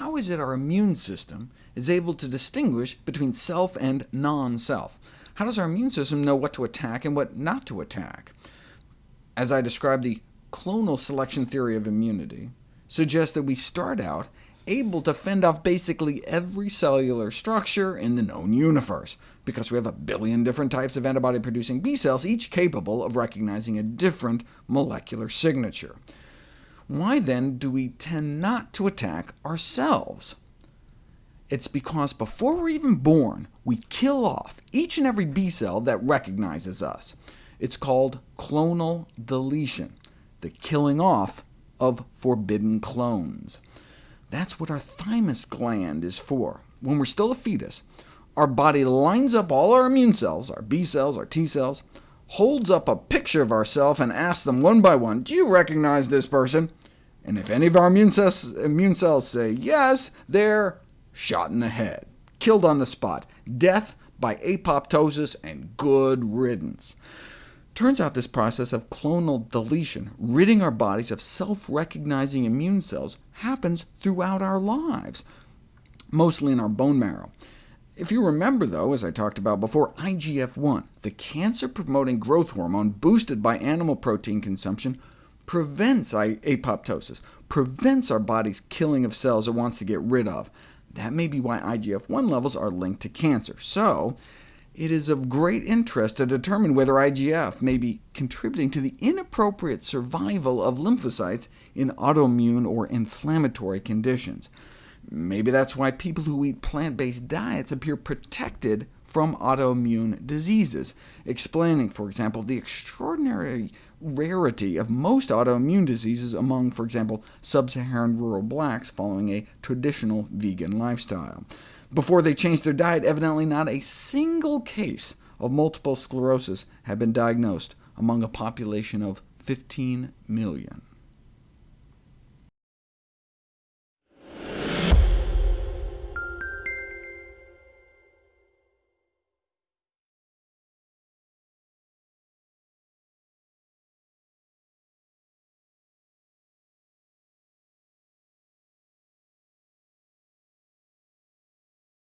how is it our immune system is able to distinguish between self and non-self? How does our immune system know what to attack and what not to attack? As I described, the clonal selection theory of immunity suggests that we start out able to fend off basically every cellular structure in the known universe, because we have a billion different types of antibody-producing B cells, each capable of recognizing a different molecular signature. Why then do we tend not to attack ourselves? It's because before we're even born, we kill off each and every B cell that recognizes us. It's called clonal deletion, the killing off of forbidden clones. That's what our thymus gland is for. When we're still a fetus, our body lines up all our immune cells, our B cells, our T cells, holds up a picture of ourselves and asks them one by one, do you recognize this person? And if any of our immune cells, immune cells say yes, they're shot in the head, killed on the spot, death by apoptosis, and good riddance. Turns out this process of clonal deletion, ridding our bodies of self-recognizing immune cells, happens throughout our lives, mostly in our bone marrow. If you remember, though, as I talked about before, IGF-1, the cancer-promoting growth hormone boosted by animal protein consumption, prevents apoptosis, prevents our body's killing of cells it wants to get rid of. That may be why IGF-1 levels are linked to cancer. So it is of great interest to determine whether IGF may be contributing to the inappropriate survival of lymphocytes in autoimmune or inflammatory conditions. Maybe that's why people who eat plant-based diets appear protected from autoimmune diseases, explaining, for example, the extraordinary rarity of most autoimmune diseases among, for example, sub-Saharan rural blacks following a traditional vegan lifestyle. Before they changed their diet, evidently not a single case of multiple sclerosis had been diagnosed among a population of 15 million.